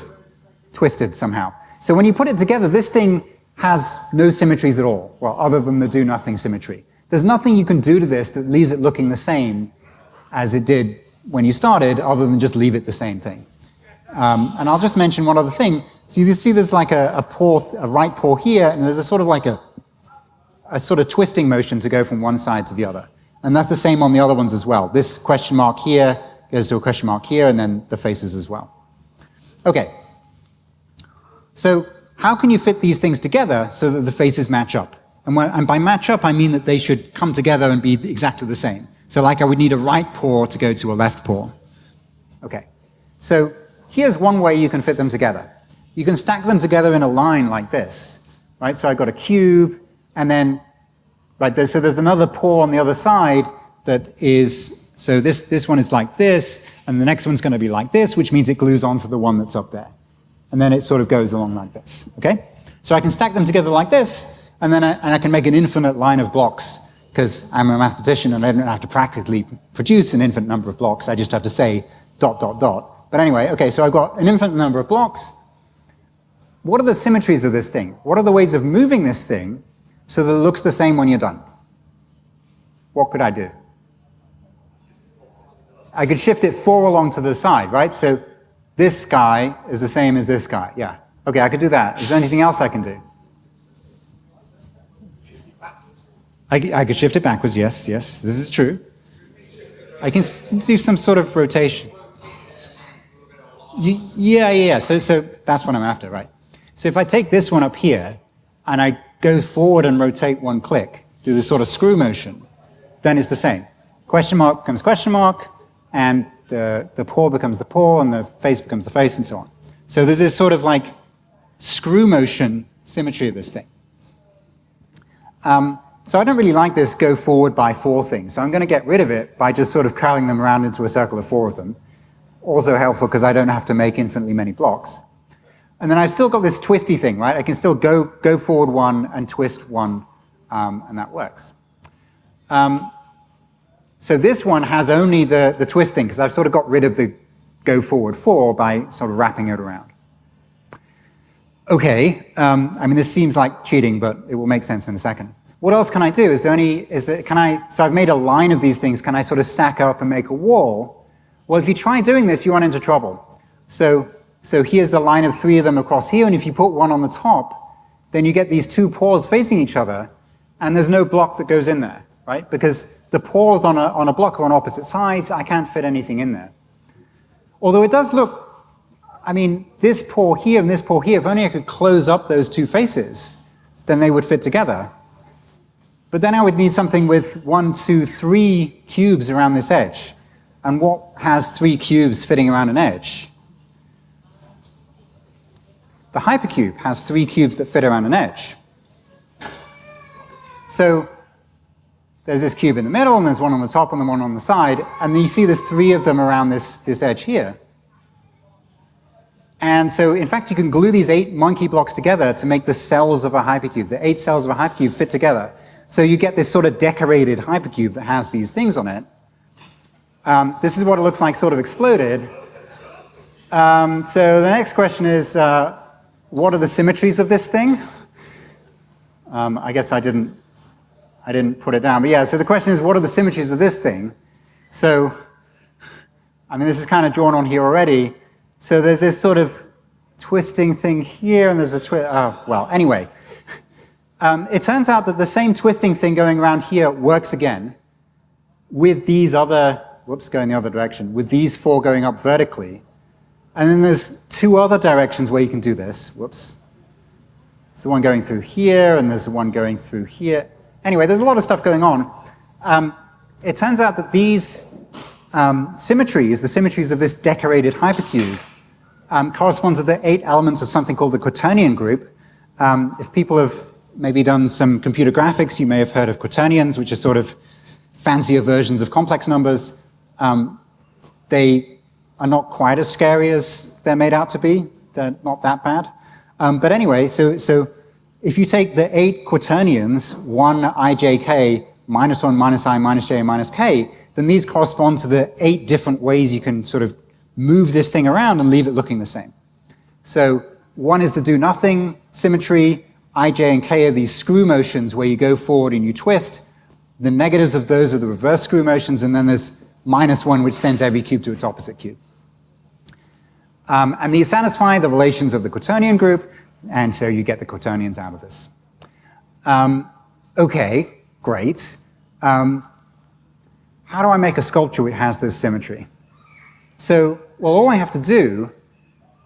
twisted somehow. So when you put it together, this thing has no symmetries at all, well, other than the do-nothing symmetry. There's nothing you can do to this that leaves it looking the same as it did when you started, other than just leave it the same thing. Um, and I'll just mention one other thing. So you see there's like a, a paw, a right paw here, and there's a sort of like a, a sort of twisting motion to go from one side to the other. And that's the same on the other ones as well. This question mark here goes to a question mark here, and then the faces as well. Okay, so how can you fit these things together so that the faces match up? And, when, and by match up, I mean that they should come together and be exactly the same. So like I would need a right paw to go to a left paw. Okay, so here's one way you can fit them together. You can stack them together in a line like this, right? So I've got a cube, and then, right, there, so there's another paw on the other side that is, so this, this one is like this, and the next one's going to be like this, which means it glues onto the one that's up there. And then it sort of goes along like this, okay? So I can stack them together like this, and then I, and I can make an infinite line of blocks because I'm a mathematician and I don't have to practically produce an infinite number of blocks. I just have to say dot, dot, dot. But anyway, okay, so I've got an infinite number of blocks. What are the symmetries of this thing? What are the ways of moving this thing so that it looks the same when you're done? What could I do? I could shift it four along to the side, right? So this guy is the same as this guy, yeah. Okay, I could do that. Is there anything else I can do? I, I could shift it backwards, yes, yes, this is true. I can do some sort of rotation. Yeah, yeah, yeah, so, so that's what I'm after, right? So if I take this one up here, and I go forward and rotate one click, do this sort of screw motion, then it's the same. Question mark becomes question mark, and the, the paw becomes the paw, and the face becomes the face, and so on. So there's this sort of like screw motion symmetry of this thing. Um, so I don't really like this go forward by four thing. So I'm going to get rid of it by just sort of curling them around into a circle of four of them. Also helpful because I don't have to make infinitely many blocks. And then I've still got this twisty thing, right? I can still go, go forward one and twist one, um, and that works. Um, so this one has only the, the twist thing because I've sort of got rid of the go forward four by sort of wrapping it around. Okay, um, I mean, this seems like cheating, but it will make sense in a second. What else can I do? Is there any, is there, can I, so I've made a line of these things, can I sort of stack up and make a wall? Well, if you try doing this, you run into trouble. So, so here's the line of three of them across here, and if you put one on the top, then you get these two paws facing each other, and there's no block that goes in there, right? Because the paws on a, on a block are on opposite sides, I can't fit anything in there. Although it does look, I mean, this paw here and this paw here, if only I could close up those two faces, then they would fit together. But then I would need something with one, two, three cubes around this edge. And what has three cubes fitting around an edge? The hypercube has three cubes that fit around an edge. So there's this cube in the middle, and there's one on the top and the one on the side, and you see there's three of them around this, this edge here. And so, in fact, you can glue these eight monkey blocks together to make the cells of a hypercube. The eight cells of a hypercube fit together. So you get this sort of decorated hypercube that has these things on it. Um, this is what it looks like sort of exploded. Um, so the next question is, uh, what are the symmetries of this thing? Um, I guess I didn't, I didn't put it down. But yeah, so the question is, what are the symmetries of this thing? So, I mean, this is kind of drawn on here already. So there's this sort of twisting thing here, and there's a twist. Oh, well, anyway. Um, it turns out that the same twisting thing going around here works again with these other, whoops, going the other direction, with these four going up vertically. And then there's two other directions where you can do this. Whoops. There's the one going through here, and there's the one going through here. Anyway, there's a lot of stuff going on. Um, it turns out that these um, symmetries, the symmetries of this decorated hypercube, um, correspond to the eight elements of something called the quaternion group. Um, if people have maybe done some computer graphics, you may have heard of quaternions, which are sort of fancier versions of complex numbers. Um, they are not quite as scary as they're made out to be. They're not that bad. Um, but anyway, so, so if you take the eight quaternions, 1 ijk, minus 1, minus i, minus j, minus k, then these correspond to the eight different ways you can sort of move this thing around and leave it looking the same. So one is the do nothing symmetry, i, j, and k are these screw motions where you go forward and you twist. The negatives of those are the reverse screw motions, and then there's minus one, which sends every cube to its opposite cube. Um, and these satisfy the relations of the quaternion group, and so you get the quaternions out of this. Um, okay, great. Um, how do I make a sculpture which has this symmetry? So, well, all I have to do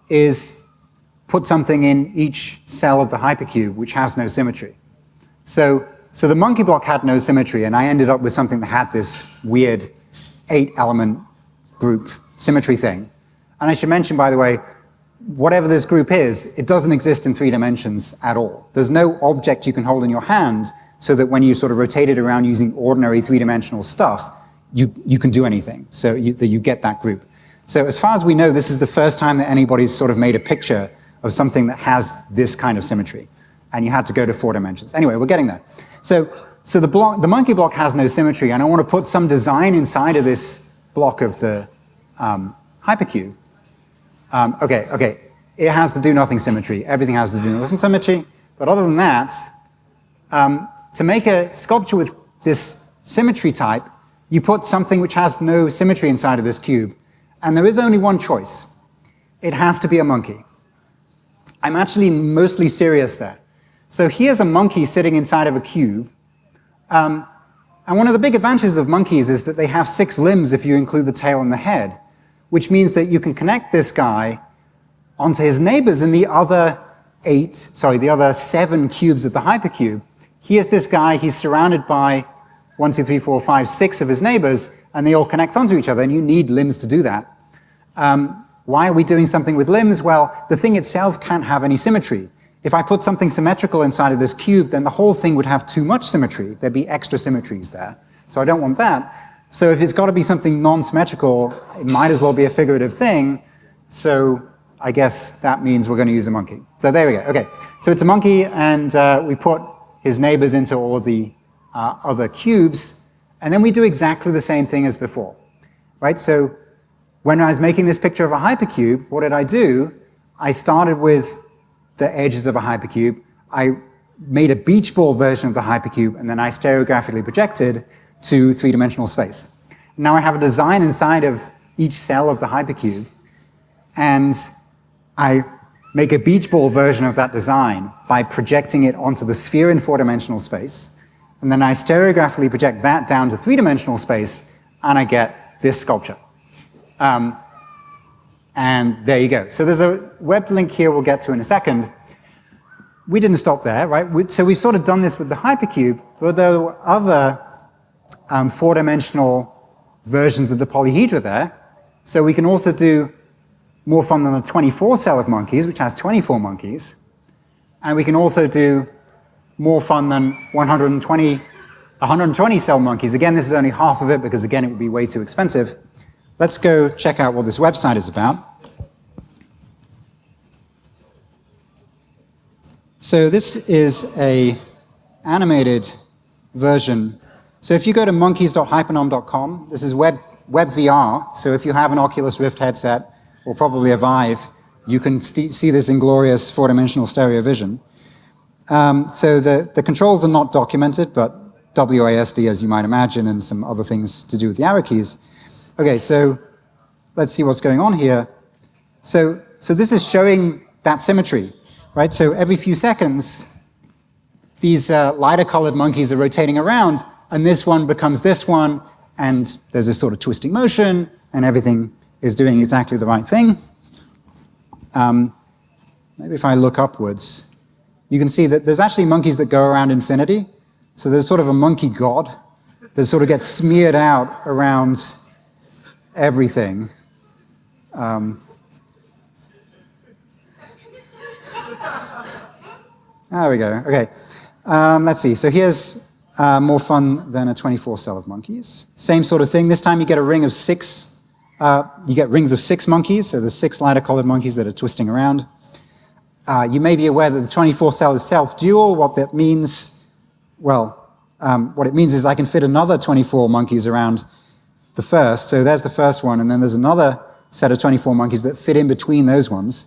is put something in each cell of the hypercube which has no symmetry. So, so the monkey block had no symmetry, and I ended up with something that had this weird eight-element group symmetry thing. And I should mention, by the way, whatever this group is, it doesn't exist in three dimensions at all. There's no object you can hold in your hand so that when you sort of rotate it around using ordinary three-dimensional stuff, you, you can do anything, so you, that you get that group. So as far as we know, this is the first time that anybody's sort of made a picture of something that has this kind of symmetry. And you had to go to four dimensions. Anyway, we're getting there. So, so the, block, the monkey block has no symmetry, and I want to put some design inside of this block of the um, hypercube. Um, okay, okay, it has the do-nothing symmetry. Everything has the do-nothing symmetry. But other than that, um, to make a sculpture with this symmetry type, you put something which has no symmetry inside of this cube. And there is only one choice. It has to be a monkey. I'm actually mostly serious there. So here's a monkey sitting inside of a cube. Um, and one of the big advantages of monkeys is that they have six limbs if you include the tail and the head, which means that you can connect this guy onto his neighbors in the other eight, sorry, the other seven cubes of the hypercube. Here's this guy, he's surrounded by one, two, three, four, five, six of his neighbors, and they all connect onto each other, and you need limbs to do that. Um, why are we doing something with limbs? Well, the thing itself can't have any symmetry. If I put something symmetrical inside of this cube, then the whole thing would have too much symmetry. There'd be extra symmetries there. So I don't want that. So if it's got to be something non-symmetrical, it might as well be a figurative thing. So I guess that means we're going to use a monkey. So there we go. Okay, so it's a monkey, and uh, we put his neighbors into all the uh, other cubes, and then we do exactly the same thing as before, right? So when I was making this picture of a hypercube, what did I do? I started with the edges of a hypercube. I made a beach ball version of the hypercube, and then I stereographically projected to three-dimensional space. Now I have a design inside of each cell of the hypercube, and I make a beach ball version of that design by projecting it onto the sphere in four-dimensional space, and then I stereographically project that down to three-dimensional space, and I get this sculpture. Um, and there you go. So there's a web link here we'll get to in a second. We didn't stop there, right? We, so we've sort of done this with the hypercube, but there were other um, four-dimensional versions of the polyhedra there. So we can also do more fun than a 24 cell of monkeys, which has 24 monkeys. And we can also do more fun than 120, 120 cell monkeys. Again, this is only half of it because, again, it would be way too expensive. Let's go check out what this website is about. So this is a animated version. So if you go to monkeys.hypernom.com, this is web, WebVR. So if you have an Oculus Rift headset, or probably a Vive, you can see this inglorious four-dimensional stereo vision. Um, so the, the controls are not documented, but WASD, as you might imagine, and some other things to do with the arrow keys. Okay, so let's see what's going on here. So, so this is showing that symmetry, right? So every few seconds, these uh, lighter colored monkeys are rotating around, and this one becomes this one, and there's this sort of twisting motion, and everything is doing exactly the right thing. Um, maybe if I look upwards, you can see that there's actually monkeys that go around infinity. So there's sort of a monkey god that sort of gets smeared out around everything. Um, there we go. Okay. Um, let's see. So here's uh, more fun than a 24 cell of monkeys. Same sort of thing. This time you get a ring of six. Uh, you get rings of six monkeys. So there's six lighter colored monkeys that are twisting around. Uh, you may be aware that the 24 cell is self-dual. What that means, well, um, what it means is I can fit another 24 monkeys around the first. So there's the first one, and then there's another set of 24 monkeys that fit in between those ones.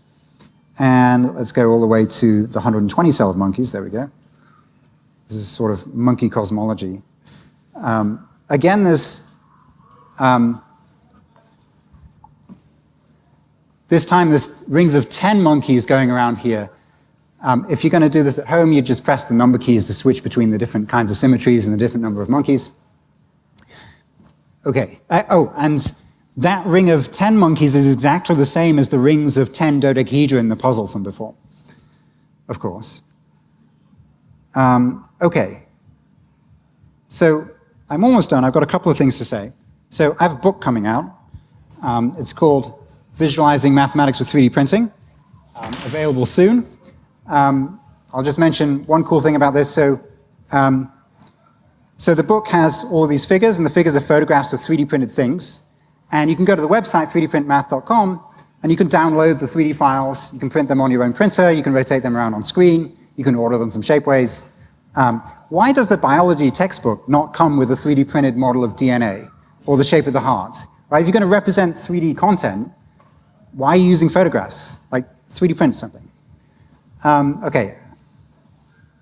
And let's go all the way to the 120 cell of monkeys. There we go. This is sort of monkey cosmology. Um, again, there's um, this time there's rings of 10 monkeys going around here. Um, if you're going to do this at home, you just press the number keys to switch between the different kinds of symmetries and the different number of monkeys. Okay. Uh, oh, and that ring of 10 monkeys is exactly the same as the rings of 10 dodecahedra in the puzzle from before, of course. Um, okay. So I'm almost done. I've got a couple of things to say. So I have a book coming out. Um, it's called Visualizing Mathematics with 3D Printing, um, available soon. Um, I'll just mention one cool thing about this. So, um, so the book has all these figures, and the figures are photographs of 3D printed things. And you can go to the website, 3dprintmath.com, and you can download the 3D files. You can print them on your own printer. You can rotate them around on screen. You can order them from Shapeways. Um, why does the biology textbook not come with a 3D printed model of DNA or the shape of the heart? Right? If you're going to represent 3D content, why are you using photographs? Like 3D print something. Um, okay,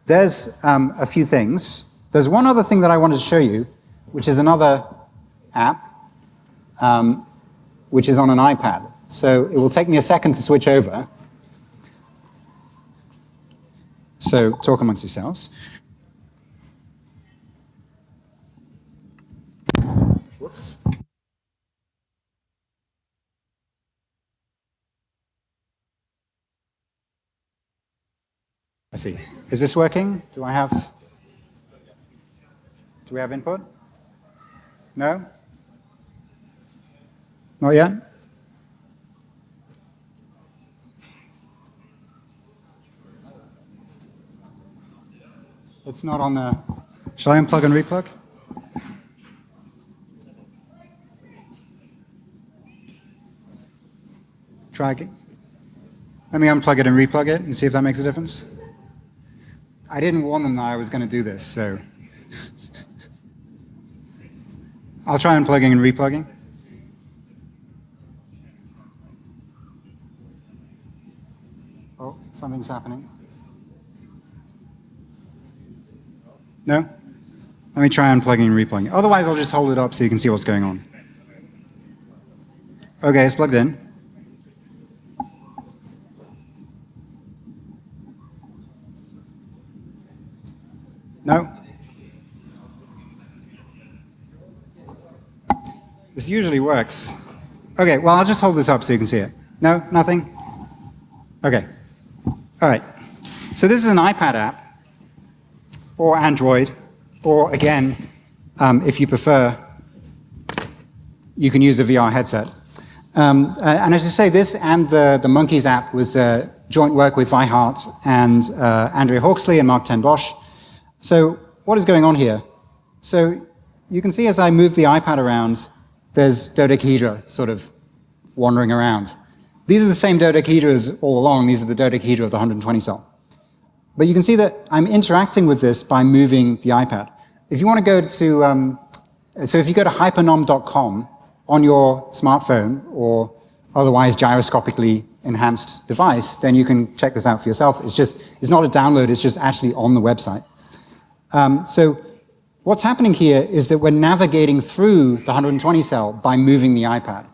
there's um, a few things. There's one other thing that I wanted to show you, which is another app, um, which is on an iPad. So it will take me a second to switch over. So talk amongst yourselves. Whoops. I see. Is this working? Do I have, do we have input? No? Not yet? It's not on the, shall I unplug and replug? Try again. Let me unplug it and replug it and see if that makes a difference. I didn't warn them that I was going to do this, so. I'll try unplugging and replugging. Oh, something's happening. No? Let me try unplugging and replugging. Otherwise, I'll just hold it up so you can see what's going on. Okay, it's plugged in. No? This usually works. Okay, well, I'll just hold this up so you can see it. No? Nothing? Okay. All right. So this is an iPad app, or Android, or again, um, if you prefer, you can use a VR headset. Um, uh, and as I say, this and the, the Monkeys app was uh, joint work with Vi Hart and uh, Andrea Hawksley and Marc ten Bosch. So what is going on here? So you can see as I move the iPad around, there's dodecahedra sort of wandering around. These are the same dodecahedras all along. These are the dodecahedra of the 120 cell. But you can see that I'm interacting with this by moving the iPad. If you want to go to, um, so if you go to hypernom.com on your smartphone or otherwise gyroscopically enhanced device, then you can check this out for yourself. It's just, it's not a download, it's just actually on the website. Um, so what's happening here is that we're navigating through the 120 cell by moving the iPad.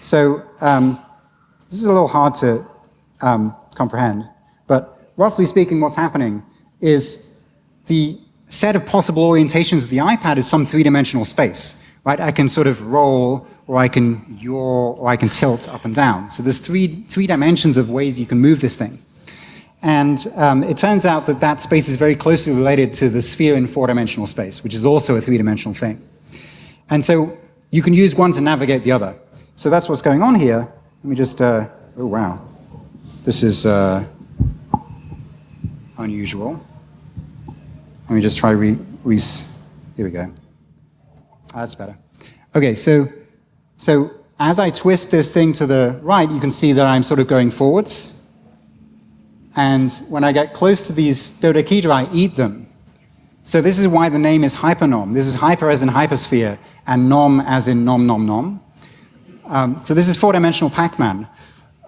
So um, this is a little hard to um, comprehend, but roughly speaking, what's happening is the set of possible orientations of the iPad is some three-dimensional space, right? I can sort of roll, or I can yaw, or I can tilt up and down. So there's three, three dimensions of ways you can move this thing. And um, it turns out that that space is very closely related to the sphere in four-dimensional space, which is also a three-dimensional thing. And so you can use one to navigate the other. So that's what's going on here. Let me just, uh, oh wow. This is uh, unusual. Let me just try re, re here we go. That's better. Okay, so, so as I twist this thing to the right, you can see that I'm sort of going forwards. And when I get close to these dodecahedra, I eat them. So this is why the name is hypernom. This is hyper as in hypersphere, and nom as in nom nom nom. Um, so this is four-dimensional Pac-Man.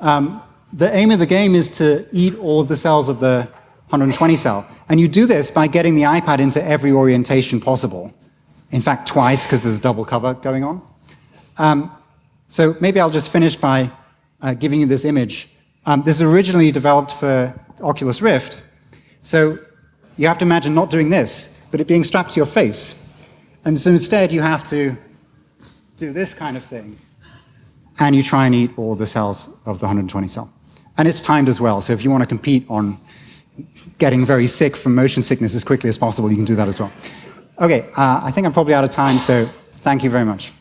Um, the aim of the game is to eat all of the cells of the 120 cell. And you do this by getting the iPad into every orientation possible. In fact, twice, because there's a double cover going on. Um, so maybe I'll just finish by uh, giving you this image. Um, this is originally developed for Oculus Rift. So you have to imagine not doing this, but it being strapped to your face. And so instead you have to do this kind of thing. And you try and eat all the cells of the 120 cell. And it's timed as well. So if you want to compete on getting very sick from motion sickness as quickly as possible, you can do that as well. Okay, uh, I think I'm probably out of time, so thank you very much.